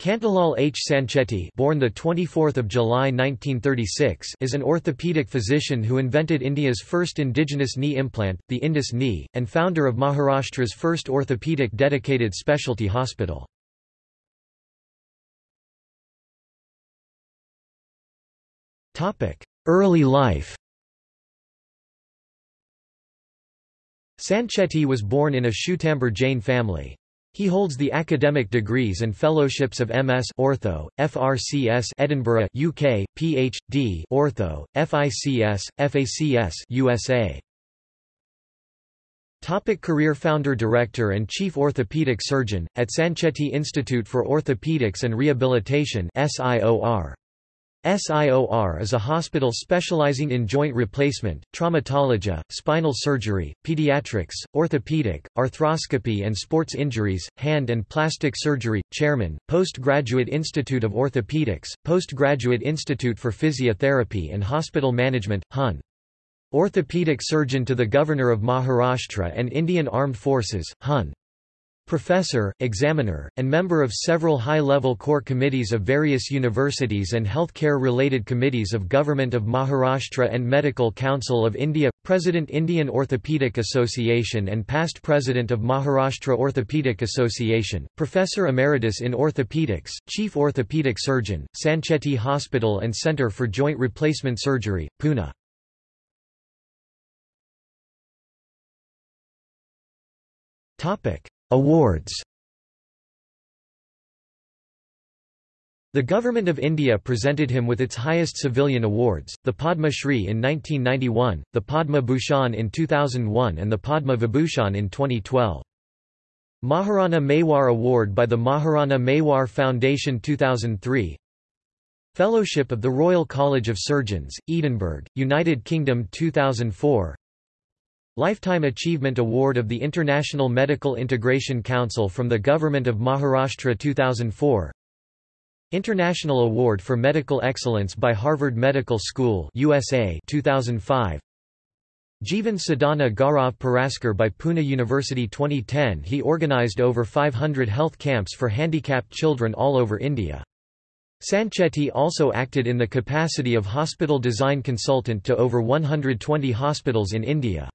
Kantilal H. Sancheti born the 24th of July 1936 is an orthopedic physician who invented India's first indigenous knee implant, the Indus knee, and founder of Maharashtra's first orthopedic dedicated specialty hospital. Early life Sancheti was born in a Shwetambar Jain family. He holds the academic degrees and fellowships of MS Ortho, FRCS Edinburgh UK, PhD Ortho, FICS, FACS USA. Topic career Founder Director and Chief Orthopedic Surgeon, at Sancheti Institute for Orthopedics and Rehabilitation SIOR. SIOR is a hospital specializing in joint replacement, traumatology, spinal surgery, pediatrics, orthopedic, arthroscopy and sports injuries, hand and plastic surgery. Chairman, Postgraduate Institute of Orthopedics, Postgraduate Institute for Physiotherapy and Hospital Management, HUN. Orthopedic surgeon to the Governor of Maharashtra and Indian Armed Forces, HUN. Professor, examiner, and member of several high-level core committees of various universities and healthcare-related committees of Government of Maharashtra and Medical Council of India, President Indian Orthopaedic Association and past President of Maharashtra Orthopaedic Association, Professor Emeritus in Orthopedics, Chief Orthopedic Surgeon, Sancheti Hospital and Centre for Joint Replacement Surgery, Pune. Topic Awards. The Government of India presented him with its highest civilian awards, the Padma Shri in 1991, the Padma Bhushan in 2001 and the Padma Vibhushan in 2012. Maharana Mewar Award by the Maharana Mewar Foundation 2003 Fellowship of the Royal College of Surgeons, Edinburgh, United Kingdom 2004 Lifetime Achievement Award of the International Medical Integration Council from the Government of Maharashtra 2004 International Award for Medical Excellence by Harvard Medical School USA 2005 Jivan Sadhana Gaurav Puraskar by Pune University 2010 He organized over 500 health camps for handicapped children all over India. Sancheti also acted in the capacity of hospital design consultant to over 120 hospitals in India.